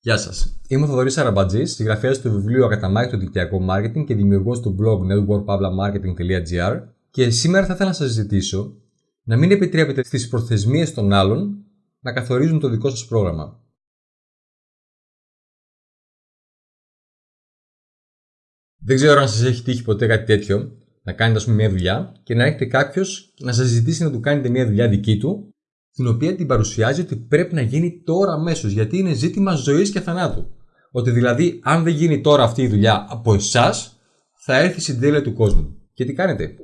Γεια σας. Είμαι ο Θοδωρής Αραμπατζής, συγγραφέας του βιβλίου Ακαταμάχητο Δικτυακό Marketing και δημιουργός του blog networkpavlamarketing.gr και σήμερα θα ήθελα να σας ζητήσω να μην επιτρέπετε στις προθεσμίες των άλλων να καθορίζουν το δικό σας πρόγραμμα. Δεν ξέρω αν σας έχει τύχει ποτέ κάτι τέτοιο, να κάνετε ας πούμε μια δουλειά και να έχετε κάποιος να σας ζητήσει να του κάνετε μια δουλειά δική του την οποία την παρουσιάζει ότι πρέπει να γίνει τώρα αμέσως, γιατί είναι ζήτημα ζωής και θανάτου. Ότι δηλαδή, αν δεν γίνει τώρα αυτή η δουλειά από εσάς, θα έρθει στην τέλεια του κόσμου. Και τι κάνετε,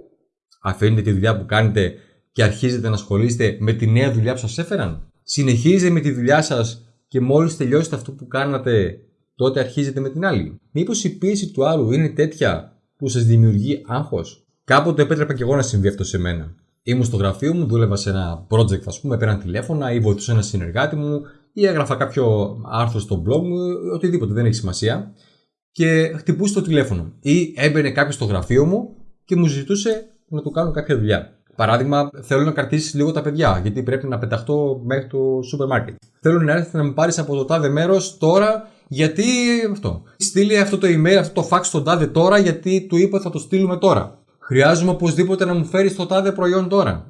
Αφήνετε τη δουλειά που κάνετε και αρχίζετε να ασχολείστε με τη νέα δουλειά που σας έφεραν; Συνεχίζετε με τη δουλειά σας και μόλις τελειώσετε αυτό που κάνατε, τότε αρχίζετε με την άλλη; Μήπως η πίεση του άλλου είναι τέτοια που σας δημιουργεί άγχος; Κάποτε επέτρεπα και εγώ να συμβεί αυτό σε μένα ήμουν στο γραφείο μου, δούλευα σε ένα project, ας πούμε, πέραν τηλέφωνα ή βοηθούσα ένα συνεργάτη μου ή έγραφα κάποιο άρθρο στο blog μου, οτιδήποτε, δεν έχει σημασία. Και χτυπούσε το τηλέφωνο. Ή έμπαινε κάποιος στο γραφείο μου και μου ζητούσε να του κάνω κάποια δουλειά. Παράδειγμα, θέλω να κρατήσεις λίγο τα παιδιά, γιατί πρέπει να πεταχτώ μέχρι το σούπερ μάρκετ. Θέλω να έρθει να με πάρεις από το τάδε μέρος τώρα, γιατί αυτό. Στείλει αυτό το email, αυτό το fax στον τάδε τώρα, γιατί του είπα θα το στείλουμε τώρα. Χρειάζομαι οπωσδήποτε να μου φέρεις το τάδε προϊόν τώρα.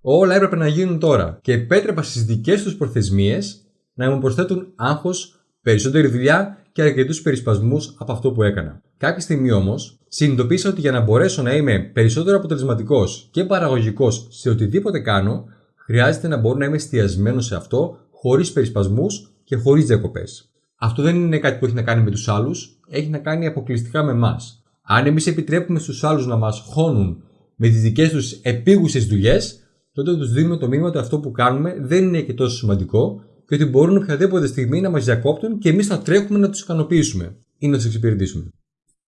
Όλα έπρεπε να γίνουν τώρα. Και επέτρεπα στις δικές τους προθεσμίες να μου προσθέτουν άγχος, περισσότερη δουλειά και αρκετούς περισπασμούς από αυτό που έκανα. Κάποια στιγμή όμως συνειδητοποίησα ότι για να μπορέσω να είμαι περισσότερο αποτελεσματικός και παραγωγικός σε οτιδήποτε κάνω, χρειάζεται να μπορώ να είμαι εστιασμένος σε αυτό, χωρίς περισπασμούς και χωρίς διακοπές. Αυτό δεν είναι κάτι που έχει να κάνει με τους άλλους, έχει να κάνει αποκλειστικά με εμάς. Αν εμείς επιτρέπουμε στους άλλους να μας χώνουν με τις δικές τους επίγουσες δουλειές, τότε τους δίνουμε το μήνυμα ότι αυτό που κάνουμε δεν είναι και τόσο σημαντικό και ότι μπορούν οποιαδήποτε στιγμή να μας διακόπτουν και εμείς θα τρέχουμε να τους ικανοποιήσουμε ή να τους εξυπηρετήσουμε.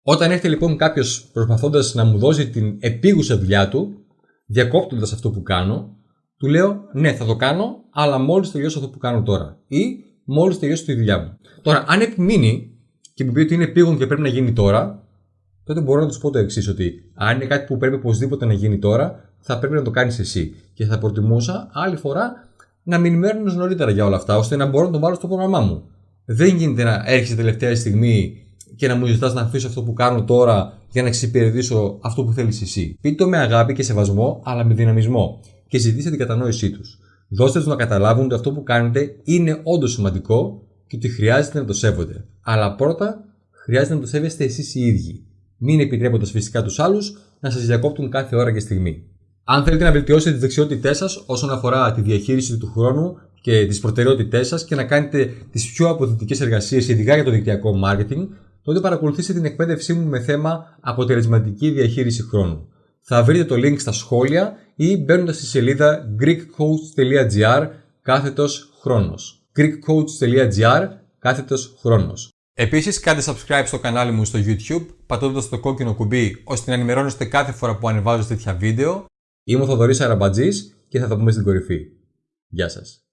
Όταν έρχεται λοιπόν κάποιος προσπαθώντας να μου δώσει την επίγουσα δουλειά του, διακόπτοντας αυτό που κάνω, του λέω ναι, θα το κάνω, αλλά μόλις τελειώσω αυτό που κάνω τώρα. Ή μόλις τελειώσω τη δουλειά μου. Τώρα, αν επιμείνει και μου πει ότι είναι επίγον και πρέπει να γίνει τώρα, τότε μπορώ να τους πω το εξής: Ότι αν είναι κάτι που πρέπει οπωσδήποτε να γίνει τώρα, θα πρέπει να το κάνεις εσύ. Και θα προτιμούσα άλλη φορά να με ενημέρωνες νωρίτερα για όλα αυτά, ώστε να μπορώ να το βάλω στο πρόγραμμά μου. Δεν γίνεται να έρχεσαι τελευταία στιγμή και να μου ζητάς να αφήσω αυτό που κάνω τώρα για να εξυπηρετήσω αυτό που θέλεις εσύ. Πείτε το με αγάπη και σεβασμό, αλλά με δυναμισμό και ζητήστε την κατανόησή τους. Δώστε τους να καταλάβουν ότι αυτό που κάνετε είναι όντως σημαντικό και ότι χρειάζεται να το σέβονται. Αλλά πρώτα χρειάζεται να το σέβεστε εσείς οι ίδιοι μην επιτρέποντας φυσικά τους άλλους να σας διακόπτουν κάθε ώρα και στιγμή. Αν θέλετε να βελτιώσετε τις δεξιότητές σας όσον αφορά τη διαχείριση του χρόνου και τις προτεραιότητές σας και να κάνετε τις πιο αποδοτικές εργασίες, ειδικά για το δικτυακό marketing, τότε παρακολουθήστε την εκπαίδευσή μου με θέμα αποτελεσματική διαχείριση χρόνου. Θα βρείτε το link στα σχόλια ή μπαίνοντας στη σελίδα greekcoach.gr κάθετος χρόνος. greekcoach.gr κάθετος χρόνος. Επίσης κάντε subscribe στο κανάλι μου στο YouTube πατώντας το κόκκινο κουμπί ώστε να ενημερώνεστε κάθε φορά που ανεβάζω τέτοια βίντεο. Είμαι ο Θοδωρής Αραμπατζής και θα τα πούμε στην κορυφή. Γεια σας.